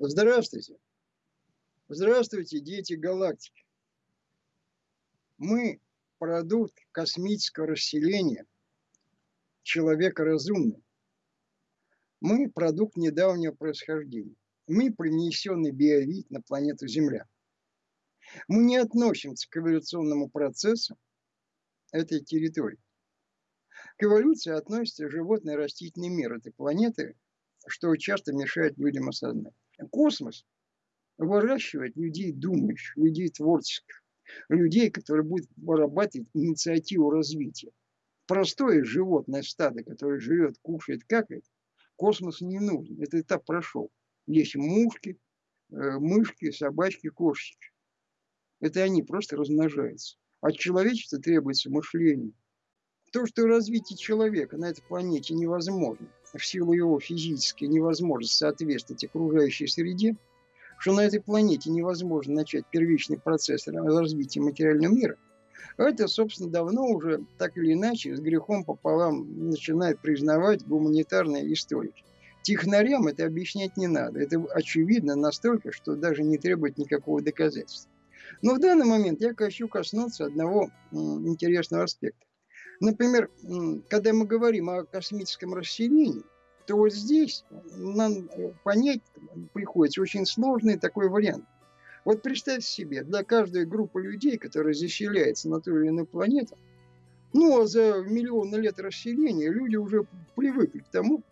Здравствуйте. Здравствуйте, дети галактики. Мы продукт космического расселения человека разумный. Мы продукт недавнего происхождения. Мы принесенный биовид на планету Земля. Мы не относимся к эволюционному процессу этой территории. К эволюции относится животный и растительный мир этой планеты, что часто мешает людям осознать. Космос выращивает людей думающих, людей творческих, людей, которые будут вырабатывать инициативу развития. Простое животное стадо, которое живет, кушает, какает, космос не нужен. Этот этап прошел. Есть мушки, э, мышки, собачки, кошечки. Это они просто размножаются. От человечества требуется мышление. То, что развитие человека на этой планете невозможно, в силу его физической невозможности соответствовать окружающей среде, что на этой планете невозможно начать первичный процесс развития материального мира, это, собственно, давно уже так или иначе с грехом пополам начинает признавать гуманитарные историки. Технарям это объяснять не надо. Это очевидно настолько, что даже не требует никакого доказательства. Но в данный момент я хочу коснуться одного интересного аспекта. Например, когда мы говорим о космическом расселении, то вот здесь нам понять приходится очень сложный такой вариант. Вот представьте себе, для каждой группы людей, которая заселяется на ту или иную планету, ну, а за миллионы лет расселения люди уже привыкли к тому,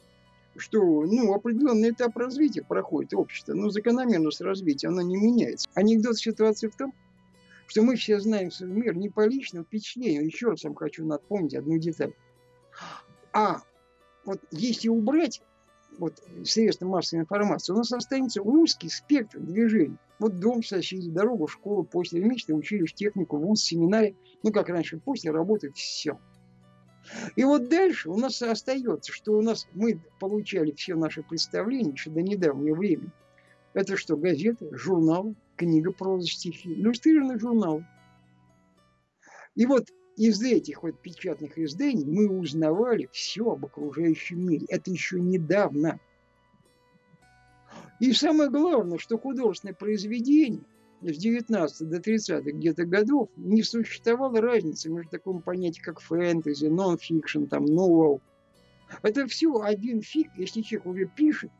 что ну, определенный этап развития проходит общество, но закономерность развития, она не меняется. Анекдот ситуации в том, что мы все знаем свой мир не по личному впечатлению. Еще раз вам хочу напомнить одну деталь. А вот если убрать вот, средства массовой информации, у нас останется узкий спектр движений. Вот дом, соседи, дорога, школа, после месяца училище, технику, вуз, семинарий. Ну, как раньше, после работает все. И вот дальше у нас остается, что у нас мы получали все наши представления еще до недавнего времени. Это что, газеты, журналы, книга, проза, стихи, иллюстрированные журналы. И вот из этих вот печатных изданий мы узнавали все об окружающем мире. Это еще недавно. И самое главное, что художественное произведение с 19 до 30 где-то годов не существовало разницы между таким понятием, как фэнтези, нон-фикшн, там, новел. Это все один фиг, если человек уже пишет,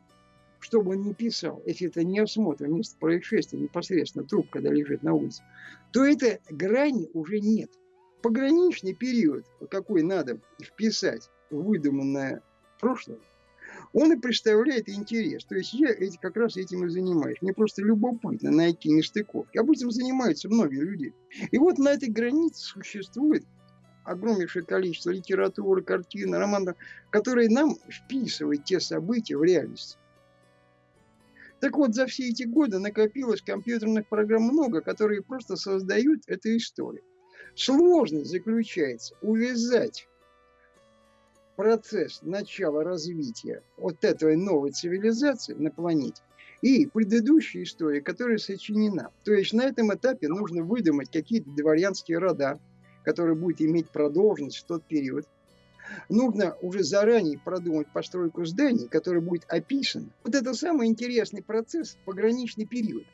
что бы он ни писал, если это не осмотр место происшествия, непосредственно труп, когда лежит на улице, то это грани уже нет. Пограничный период, какой надо вписать в выдуманное прошлое, он и представляет интерес. То есть я эти, как раз этим и занимаюсь. Мне просто любопытно найти нестыковки. Об этом занимаются многие люди. И вот на этой границе существует огромнейшее количество литературы, картин, романов, которые нам вписывают те события в реальность. Так вот, за все эти годы накопилось компьютерных программ много, которые просто создают эту историю. Сложность заключается увязать процесс начала развития вот этой новой цивилизации на планете и предыдущая история, которая сочинена. То есть на этом этапе нужно выдумать какие-то дворянские рода, которые будут иметь продолженность в тот период нужно уже заранее продумать постройку зданий, которое будет описано. Вот это самый интересный процесс, пограничный период.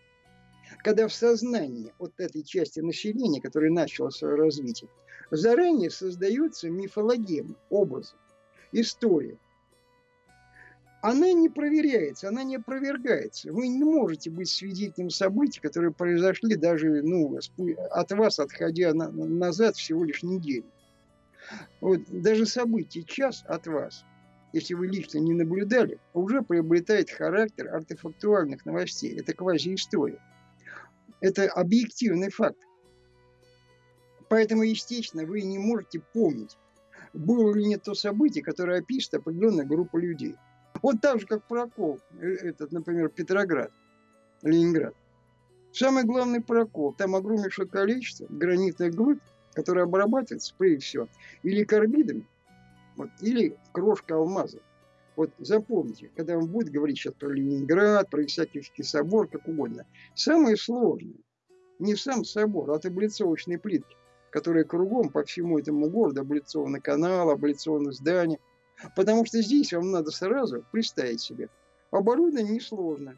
Когда в сознании вот этой части населения, которая начала свое развитие, заранее создаются мифологемы, образы, история. Она не проверяется, она не опровергается. Вы не можете быть свидетелем событий, которые произошли даже ну, от вас, отходя на, назад всего лишь неделю. Вот даже событие час от вас, если вы лично не наблюдали, уже приобретает характер артефактуальных новостей. Это квазиистория. Это объективный факт. Поэтому, естественно, вы не можете помнить, было ли не то событие, которое опишет определенная группа людей. Вот так же, как прокол, э, этот, например, Петроград, Ленинград. Самый главный прокол, там огромнейшее количество гранитных глыб, которая обрабатывается, прежде всего, или карбидами, вот, или крошка алмаза. Вот запомните, когда вам будет говорить сейчас про Ленинград, про Исаакиевский собор, как угодно, самое сложное не сам собор, а таблицовочные плитки, которые кругом по всему этому городу облицованы каналы, облицованы здания. Потому что здесь вам надо сразу представить себе. Оборудование несложно.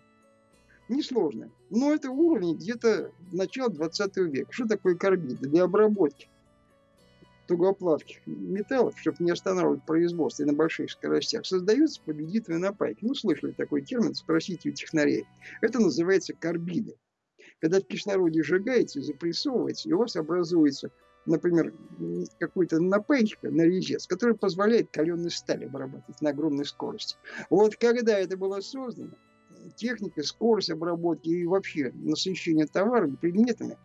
Несложно. Но это уровень где-то начала 20 века. Что такое карбиды? Для обработки тугоплавких металлов, чтобы не останавливать производство и на больших скоростях, создаются победительные напайки. Ну, слышали такой термин, спросите у технарей. Это называется карбиды. Когда в кислороде сжигается и запрессовывается, и у вас образуется, например, какой-то напайка на резец, который позволяет каленую сталь обрабатывать на огромной скорости. Вот когда это было создано, техника, скорость обработки и вообще насыщение товарами, предметами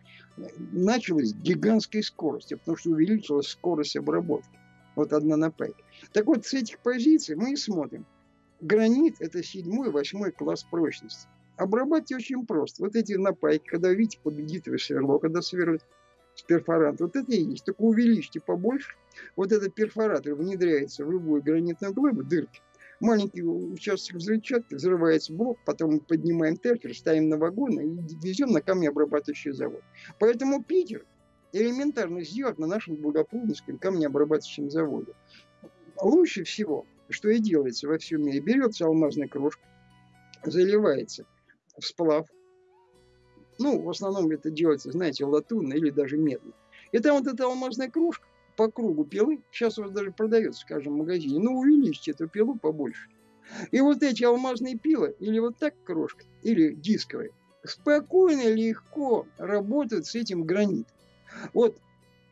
началась гигантской скоростью, потому что увеличилась скорость обработки. Вот одна на 5. Так вот, с этих позиций мы и смотрим. Гранит – это седьмой, восьмой класс прочности. Обрабатывать очень просто. Вот эти напайки, когда видите победителя сверло, когда сверлят с перфоранта, вот это и есть. Только увеличьте побольше. Вот этот перфоратор внедряется в любую гранитную глыбу, дырки маленький участок взрывчатки, взрывается блок, потом мы поднимаем теркер, ставим на вагоны и везем на камнеобрабатывающий завод. Поэтому Питер элементарно сделать на нашем благополучном камнеобрабатывающем заводе. Лучше всего, что и делается во всем мире, берется алмазная крошка, заливается в сплав. Ну, в основном это делается, знаете, латунно или даже медно. И там вот эта алмазная кружка, по кругу пилы, сейчас у вас даже продается, скажем, в магазине, ну увеличьте эту пилу побольше. И вот эти алмазные пилы, или вот так крошка, или дисковые, спокойно, легко работают с этим гранитом. Вот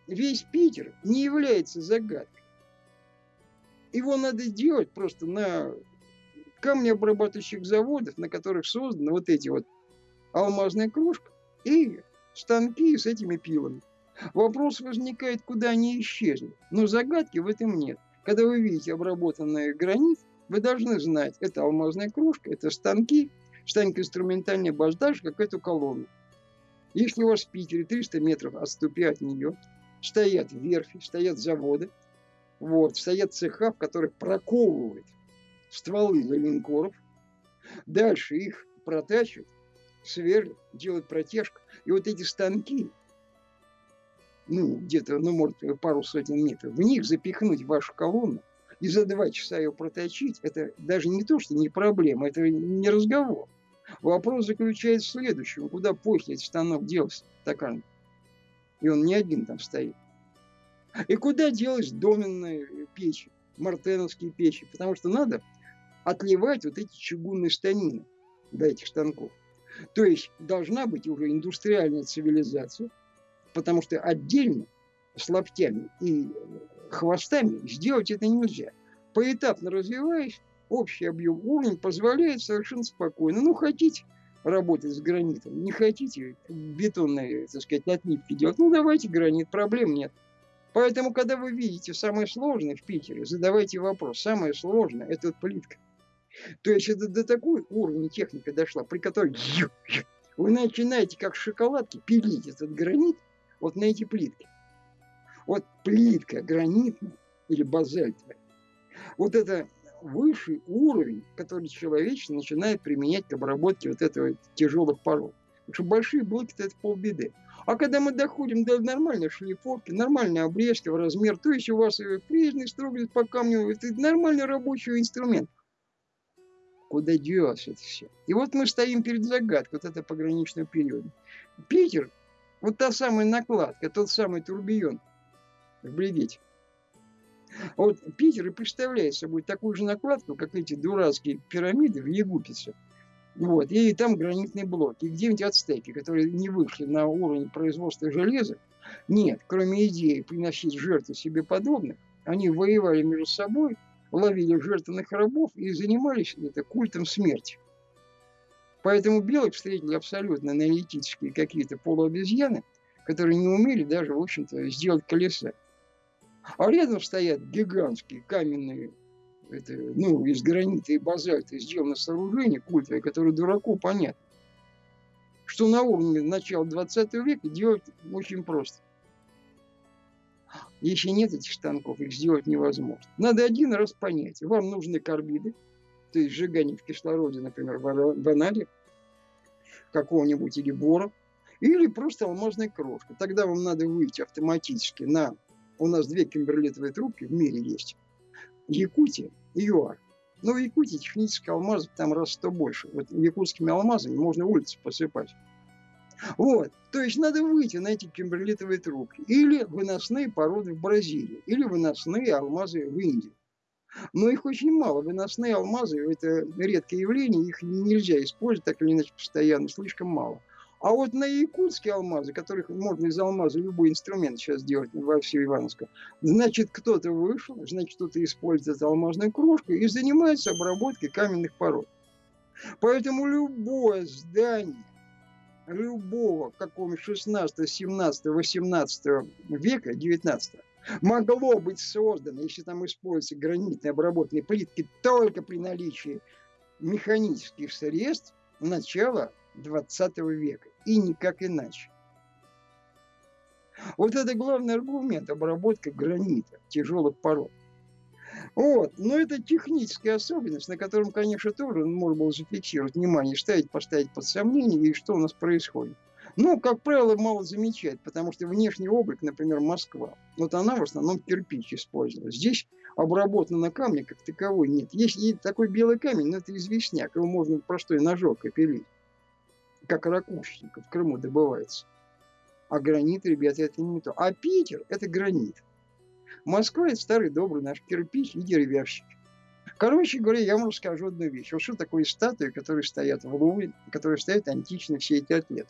весь Питер не является загадкой. Его надо делать просто на камнеобрабатывающих заводах, на которых созданы вот эти вот алмазная кружка и станки с этими пилами. Вопрос возникает, куда они исчезли. Но загадки в этом нет. Когда вы видите обработанный гранит, вы должны знать, это алмазная кружка, это станки, станет инструментальный баждаж, как эту колонну. Если у вас в Питере 300 метров отступя от нее, стоят верфи, стоят заводы, вот, стоят цеха, в которых проковывают стволы для линкоров, дальше их протачивают, сверлят, делают протяжку. И вот эти станки, ну, где-то, ну, может, пару сотен метров, в них запихнуть вашу колонну и за два часа ее проточить, это даже не то, что не проблема, это не разговор. Вопрос заключается в следующем. Куда после этот станок делся, стакан? И он не один там стоит. И куда делать доменные печи, мартеновские печи? Потому что надо отливать вот эти чугунные станины до этих станков. То есть должна быть уже индустриальная цивилизация, потому что отдельно с локтями и хвостами сделать это нельзя. Поэтапно развиваясь, общий объем уровня позволяет совершенно спокойно. Ну, хотите работать с гранитом, не хотите бетонные, так сказать, отливки делать, ну, давайте гранит, проблем нет. Поэтому, когда вы видите самое сложное в Питере, задавайте вопрос. Самое сложное – это плитка. То есть это до такой уровня техника дошла, при которой вы начинаете как шоколадки пилить этот гранит, вот на эти плитки. Вот плитка гранитная или базальтовая, вот это высший уровень, который человечество начинает применять к обработке вот этого тяжелых пород. Потому что большие блоки – это полбеды. А когда мы доходим до нормальной шлифовки, нормальной обрезки в размер, то есть у вас прежний строгость по камню, это нормальный рабочий инструмент. Куда делось это все? И вот мы стоим перед загадкой вот этого пограничного периода. Питер вот та самая накладка, тот самый турбион в бригете. Вот Питер и представляет собой такую же накладку, как эти дурацкие пирамиды в Егупице. Вот. И там гранитные блоки. И где-нибудь ацтеки, которые не вышли на уровень производства железа. Нет, кроме идеи приносить жертвы себе подобных, они воевали между собой, ловили жертвенных рабов и занимались это культом смерти. Поэтому белых встретили абсолютно аналитические какие-то полуобезьяны, которые не умели даже, в общем-то, сделать колеса. А рядом стоят гигантские каменные, это, ну, из гранита и базальта сделано сооружение культовое, которое дураку понятно. Что на уровне начала 20 века делать очень просто. Если нет этих станков, их сделать невозможно. Надо один раз понять. Вам нужны карбиды, то есть сжигание в кислороде, например, в анале какого-нибудь или бора, или просто алмазная крошка. Тогда вам надо выйти автоматически на... У нас две кимберлитовые трубки в мире есть. Якутия и ЮАР. Но в Якутии технических алмазов там раз сто больше. Вот якутскими алмазами можно улицы посыпать. Вот. То есть надо выйти на эти кимберлитовые трубки. Или выносные породы в Бразилии. Или выносные алмазы в Индии. Но их очень мало. Выносные алмазы – это редкое явление. Их нельзя использовать так или иначе постоянно. Слишком мало. А вот на якутские алмазы, которых можно из алмаза любой инструмент сейчас делать во всей Ивановском, значит, кто-то вышел, значит, кто-то использует алмазную кружку и занимается обработкой каменных пород. Поэтому любое здание, любого какого 16, 17, 18 века, 19 могло быть создано, если там используются гранитные обработанные плитки только при наличии механических средств начала 20 века. И никак иначе. Вот это главный аргумент обработка гранита, тяжелых пород. Вот. Но это техническая особенность, на котором, конечно, тоже можно было зафиксировать внимание, ставить, поставить под сомнение, и что у нас происходит. Но, как правило, мало замечает, потому что внешний облик, например, Москва, вот она в основном кирпич использовала. Здесь обработано на камне как таковой нет. Есть и такой белый камень, но это известняк, его можно простой ножок опилить, как ракушечник в Крыму добывается. А гранит, ребята, это не то. А Питер – это гранит. Москва – это старый добрый наш кирпич и деревяшки. Короче говоря, я вам расскажу одну вещь. Вот что такое статуи, которые стоят в Лувре, которые стоят антично все эти атлеты.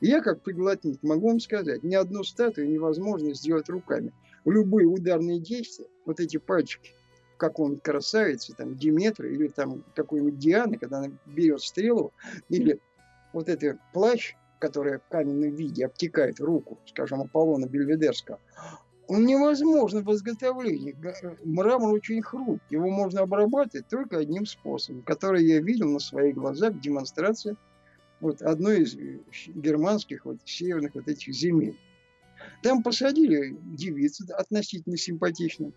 Я, как приглотник, могу вам сказать, ни одну статую невозможно сделать руками. Любые ударные действия, вот эти пальчики, какого-нибудь красавицы, там, Диметра или там какой-нибудь Дианы, когда она берет стрелу, или вот этот плащ, который в каменном виде обтекает руку, скажем, Аполлона Бельведерского, он невозможно в изготовлении. Мрамор очень хрупкий. Его можно обрабатывать только одним способом, который я видел на своих глазах в демонстрации вот одной из э, германских вот северных вот этих земель. Там посадили девицу относительно симпатичную.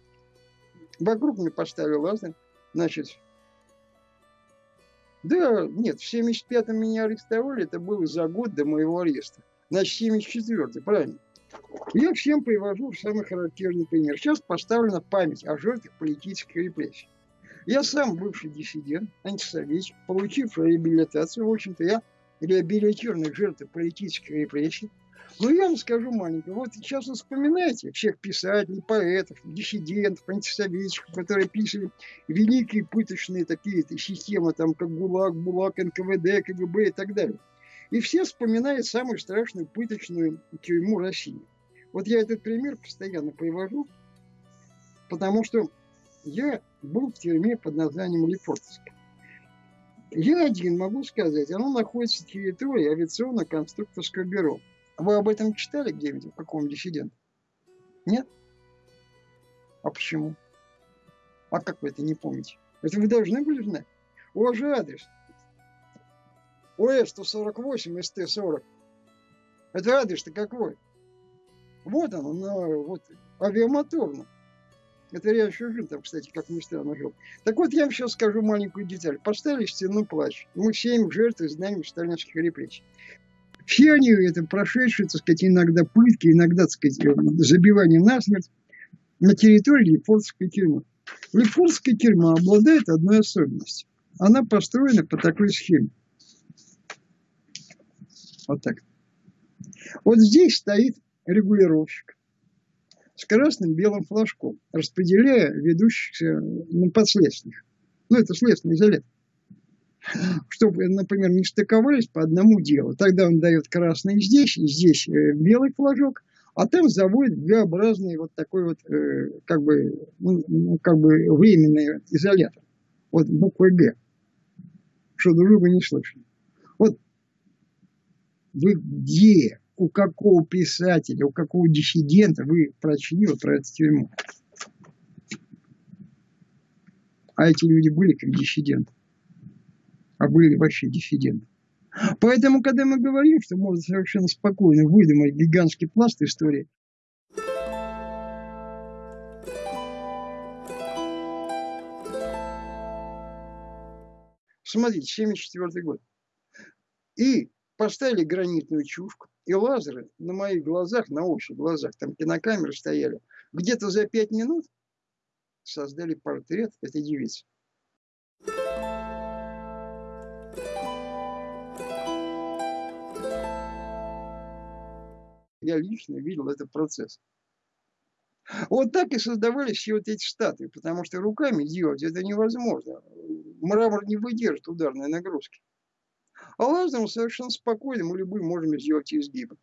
Вокруг мне поставили лазер. Значит, да, нет, в 75-м меня арестовали, это было за год до моего ареста. Значит, 74-й, правильно. Я всем привожу самый характерный пример. Сейчас поставлена память о жертвах политических репрессий. Я сам бывший диссидент, антисоветчик, получивший реабилитацию. В общем-то, я реабилитированных жертв политических репрессий. Но я вам скажу маленько. Вот сейчас вы вспоминаете всех писателей, поэтов, диссидентов, антисоветчиков, которые писали великие пыточные такие системы, там, как ГУЛАГ, БУЛАГ, НКВД, КГБ и так далее. И все вспоминают самую страшную пыточную тюрьму России. Вот я этот пример постоянно привожу, потому что я был в тюрьме под названием Лефортовская. Я один могу сказать, оно находится в территории авиационно-конструкторского бюро. Вы об этом читали где-нибудь, в каком диссиденте? Нет? А почему? А как вы это не помните? Это вы должны были знать. У вас же адрес. ОС-148, СТ-40. Это адрес-то какой? Вот он, на, вот, авиамоторном. Это я еще жил там, кстати, как ни странно жил. Так вот, я вам сейчас скажу маленькую деталь. Поставили стену плач. Мы семь жертв из знаний сталинских репрессий. Все они, это прошедшие, так сказать, иногда пытки, иногда, так сказать, э, забивание насмерть на территории Лефортовской тюрьмы. Лефортовская тюрьма обладает одной особенностью. Она построена по такой схеме. Вот так. Вот здесь стоит регулировщик с красным белым флажком, распределяя ведущихся ну, подследственных. Ну, это следственный изолятор. Чтобы, например, не стыковались по одному делу. Тогда он дает красный здесь, и здесь э, белый флажок, а там заводит Г-образный вот такой вот, э, как бы, ну, ну, как бы временный изолятор. Вот буквой Г. Что друг друга не слышали. Вот вы где у какого писателя, у какого диссидента вы прочли вот про эту тюрьму. А эти люди были как диссиденты. А были вообще диссиденты. Поэтому, когда мы говорим, что можно совершенно спокойно выдумать гигантский пласт истории, Смотрите, 74 год. И поставили гранитную чушку, и лазеры на моих глазах, на общих глазах, там кинокамеры стояли, где-то за пять минут создали портрет этой девицы. Я лично видел этот процесс. Вот так и создавались все вот эти штаты, потому что руками делать это невозможно. Мрамор не выдержит ударной нагрузки. А лазером совершенно спокойно мы любым можем сделать изгибы.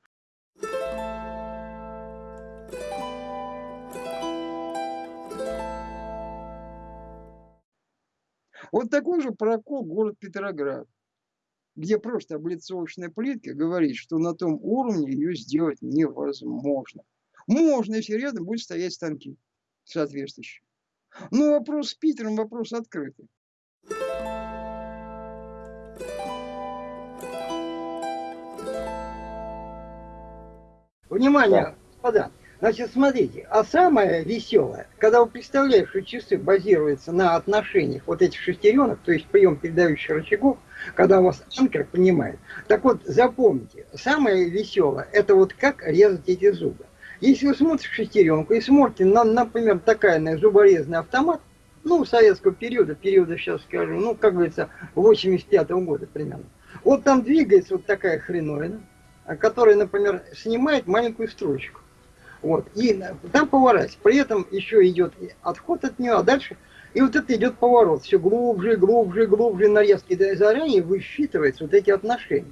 Вот такой же прокол город Петроград, где просто облицовочная плитка говорит, что на том уровне ее сделать невозможно. Можно, если рядом будут стоять станки соответствующие. Но вопрос с Питером, вопрос открытый. Внимание, господа. Значит, смотрите, а самое веселое, когда вы представляете, что часы базируются на отношениях вот этих шестеренок, то есть прием передающих рычагов, когда у вас анкер понимает. Так вот, запомните, самое веселое, это вот как резать эти зубы. Если вы смотрите шестеренку и смотрите, на, например, такая на зуборезный автомат, ну, советского периода, периода, сейчас скажу, ну, как говорится, 85 -го года примерно. Вот там двигается вот такая хреновина, которая, например, снимает маленькую строчку. Вот. И там поворачивается. При этом еще идет отход от нее, а дальше... И вот это идет поворот. Все глубже, глубже, глубже нарезки. И заранее высчитывается вот эти отношения.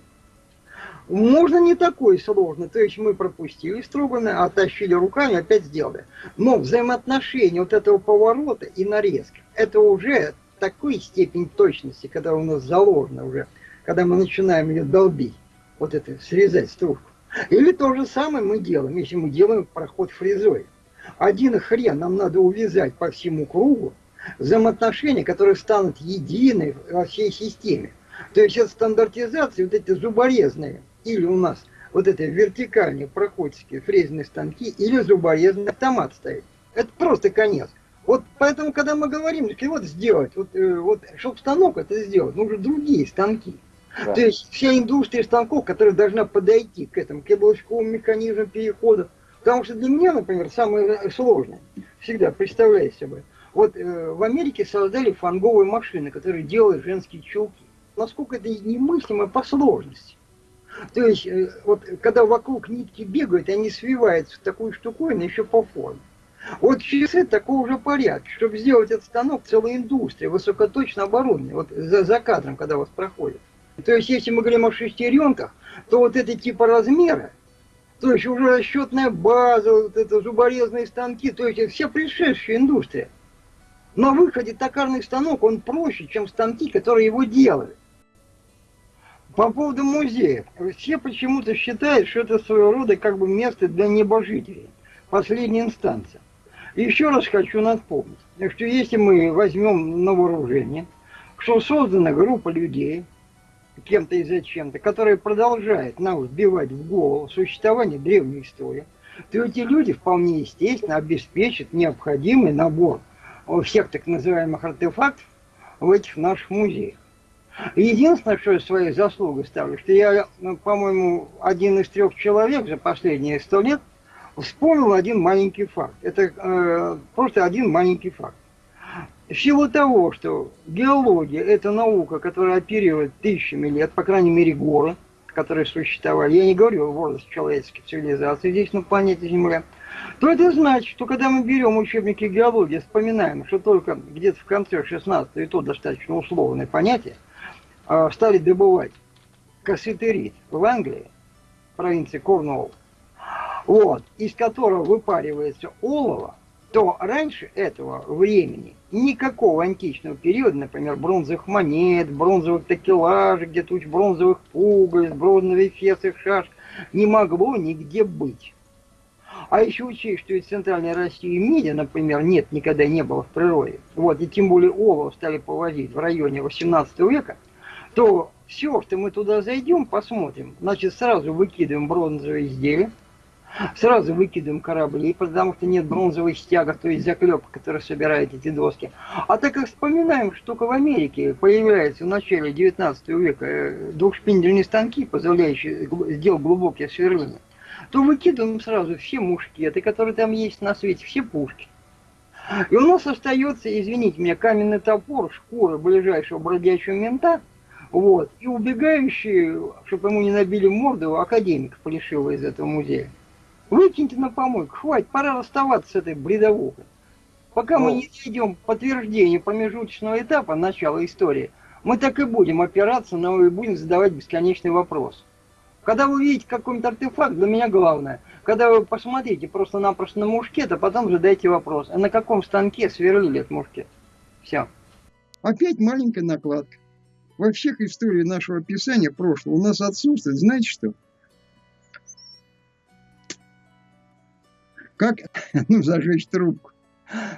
Можно не такой сложно. То есть мы пропустили строганное, оттащили руками, опять сделали. Но взаимоотношения вот этого поворота и нарезки, это уже такой степень точности, когда у нас заложено уже, когда мы начинаем ее долбить, вот это, срезать стружку. Или то же самое мы делаем, если мы делаем проход фрезой. Один хрен нам надо увязать по всему кругу, взаимоотношения, которые станут едины во всей системе. То есть это стандартизация, вот эти зуборезные, или у нас вот это вертикальные проходчики, фрезерные станки, или зуборезный автомат стоит. Это просто конец. Вот поэтому, когда мы говорим, вот сделать, вот, э, вот чтобы станок это сделать, нужны другие станки. Да. То есть вся индустрия станков, которая должна подойти к этому, к яблочковому механизму перехода. Потому что для меня, например, самое сложное, всегда представляю себе, вот э, в Америке создали фанговые машины, которые делают женские чулки. Насколько это немыслимо по сложности. То есть, э, вот когда вокруг нитки бегают, они свиваются в такую штуковину еще по форме. Вот часы такого же порядка. Чтобы сделать этот станок, целая индустрия, высокоточно оборудование, вот за, за кадром, когда вас проходит. То есть, если мы говорим о шестеренках, то вот это типа размера, то есть уже расчетная база, вот это зуборезные станки, то есть все пришедшая индустрия. На выходе токарный станок, он проще, чем станки, которые его делали. По поводу музеев. Все почему-то считают, что это своего рода как бы место для небожителей. Последняя инстанция. еще раз хочу напомнить, что если мы возьмем на вооружение, что создана группа людей, кем-то и зачем-то, которая продолжает нам вбивать в голову существование древней истории, то эти люди вполне естественно обеспечат необходимый набор всех так называемых артефактов в этих наших музеях. Единственное, что я своей заслугой ставлю, что я, ну, по-моему, один из трех человек за последние сто лет вспомнил один маленький факт. Это э, просто один маленький факт. В силу того, что геология – это наука, которая оперирует тысячами лет, по крайней мере, горы, которые существовали, я не говорю о возрасте человеческой цивилизации здесь на планете Земля, то это значит, что когда мы берем учебники геологии, вспоминаем, что только где-то в конце 16 и то достаточно условное понятие, а, стали добывать кассетерит в Англии, провинции Корнуолл, вот, из которого выпаривается олово, то раньше этого времени никакого античного периода, например, бронзовых монет, бронзовых такелажей, где-то уж бронзовых пуговиц, бронзовых фесов, шаш, не могло нигде быть. А еще учесть, что и Центральной России меди, например, нет, никогда не было в природе, вот, и тем более олово стали повозить в районе 18 века, то все, что мы туда зайдем, посмотрим, значит, сразу выкидываем бронзовые изделия, Сразу выкидываем корабли, потому что нет бронзовых стягов, то есть заклепок, которые собирают эти доски. А так как вспоминаем, что только в Америке появляются в начале 19 века э, двухшпиндельные станки, позволяющие сделать глубокие сверления, то выкидываем сразу все мушкеты, которые там есть на свете, все пушки. И у нас остается, извините меня, каменный топор, шкура ближайшего бродячего мента, вот, и убегающий, чтобы ему не набили морду, академик Полишила из этого музея. Выкиньте на помойку, хватит, пора расставаться с этой бредовухой. Пока мы не найдем подтверждение промежуточного этапа начала истории, мы так и будем опираться на и будем задавать бесконечный вопрос. Когда вы видите какой-нибудь артефакт, для меня главное, когда вы посмотрите просто-напросто на мушкет, а потом задайте вопрос, а на каком станке сверлили этот мушкет? Все. Опять маленькая накладка. Во всех историях нашего писания прошлого у нас отсутствует, знаете что? Как, ну, зажечь трубку.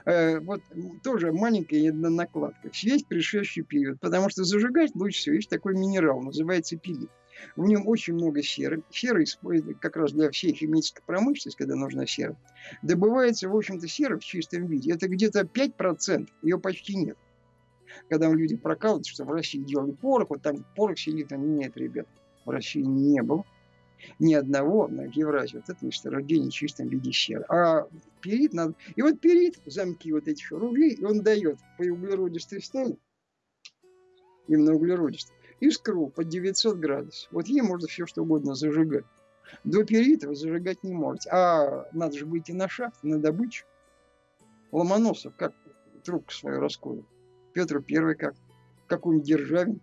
Э, вот тоже маленькая накладка. Весь предшествующий период. Потому что зажигать лучше всего есть такой минерал, называется пилит. В нем очень много серы. Сера используется как раз для всей химической промышленности, когда нужна сера. Добывается, в общем-то, сера в чистом виде. Это где-то 5%, ее почти нет. Когда люди прокалывают, что в России делали порох, вот там порох селитром нет, ребят. В России не было ни одного на Евразии вот это месторождение в чистом виде серы. А перит надо... И вот перит, замки вот этих рублей, он дает по углеродистой стали, именно углеродистой, искру под 900 градусов. Вот ей можно все что угодно зажигать. До перита зажигать не можете. А надо же выйти на шахту, на добычу. Ломоносов как трубку свою расколол. Петр Первый как. Какой-нибудь Державин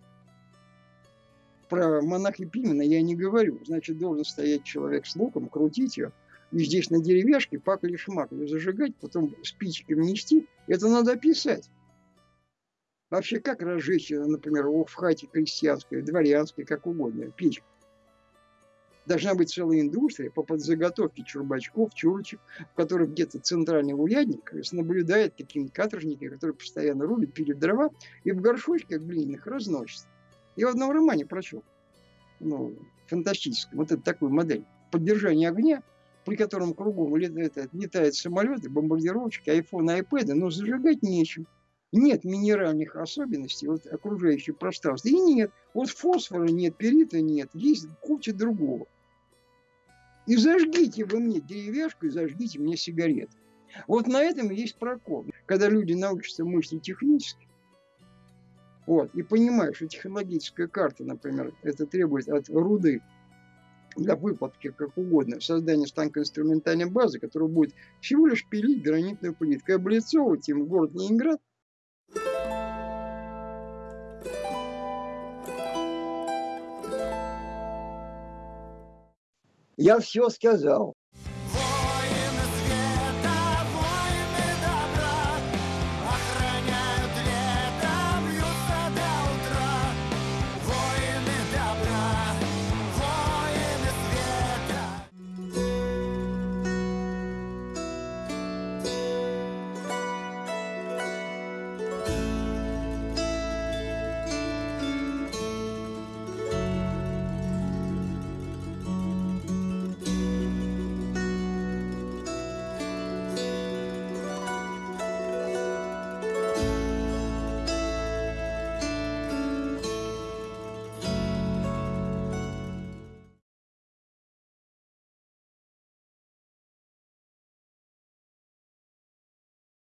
про монахи Пимена я не говорю. Значит, должен стоять человек с луком, крутить ее. И здесь на деревяшке пакли шмакли зажигать, потом спички внести. Это надо писать. Вообще, как разжечь, например, в хате крестьянской, дворянской, как угодно, печь? Должна быть целая индустрия по подзаготовке чурбачков, чурочек, в которых где-то центральный урядник наблюдает какие-нибудь каторжники, которые постоянно рубят, пилят дрова и в горшочках глиняных разносят. Я в одном романе прочел, ну, фантастическом, вот это такую модель. Поддержание огня, при котором кругом летают, летают самолеты, бомбардировщики, айфоны, айпэды, но зажигать нечем. Нет минеральных особенностей вот окружающего пространства. И нет. Вот фосфора нет, перита нет. Есть куча другого. И зажгите вы мне деревяшку, и зажгите мне сигарет. Вот на этом есть прокол. Когда люди научатся мыслить технически, вот, и понимаешь, что технологическая карта, например, это требует от руды для выплатки как угодно, создания станка инструментальной базы, которая будет всего лишь пилить гранитную плитку и облицовывать им город Ленинград. Я все сказал.